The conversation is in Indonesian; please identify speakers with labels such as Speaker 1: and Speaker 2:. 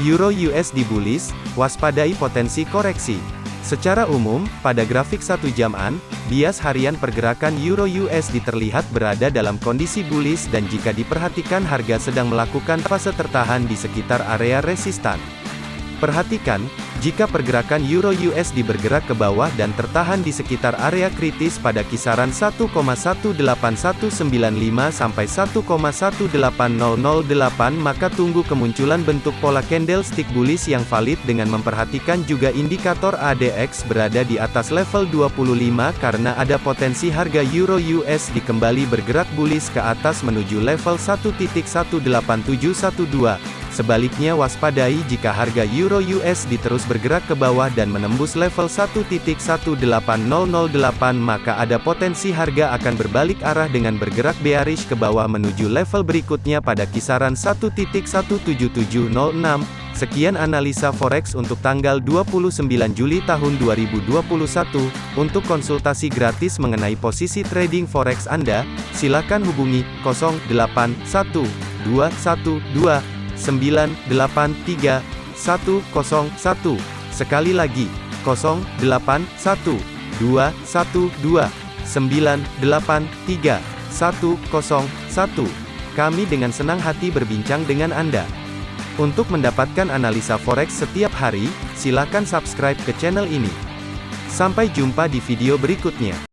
Speaker 1: Euro USD bullish, waspadai potensi koreksi. Secara umum, pada grafik satu jaman, bias harian pergerakan Euro USD terlihat berada dalam kondisi bullish dan jika diperhatikan harga sedang melakukan fase tertahan di sekitar area resistan. Perhatikan, jika pergerakan Euro USD bergerak ke bawah dan tertahan di sekitar area kritis pada kisaran 1,18195 sampai 1,18008 maka tunggu kemunculan bentuk pola candlestick bullish yang valid dengan memperhatikan juga indikator ADX berada di atas level 25 karena ada potensi harga Euro USD kembali bergerak bullish ke atas menuju level 1.18712. Sebaliknya waspadai jika harga Euro USD terus bergerak ke bawah dan menembus level 1.18008 maka ada potensi harga akan berbalik arah dengan bergerak bearish ke bawah menuju level berikutnya pada kisaran 1.17706. Sekian analisa forex untuk tanggal 29 Juli tahun 2021. Untuk konsultasi gratis mengenai posisi trading forex Anda, silakan hubungi 081212 983 101. Sekali lagi, 081 212 983 101. Kami dengan senang hati berbincang dengan Anda. Untuk mendapatkan analisa forex setiap hari, silakan subscribe ke channel ini. Sampai jumpa di video berikutnya.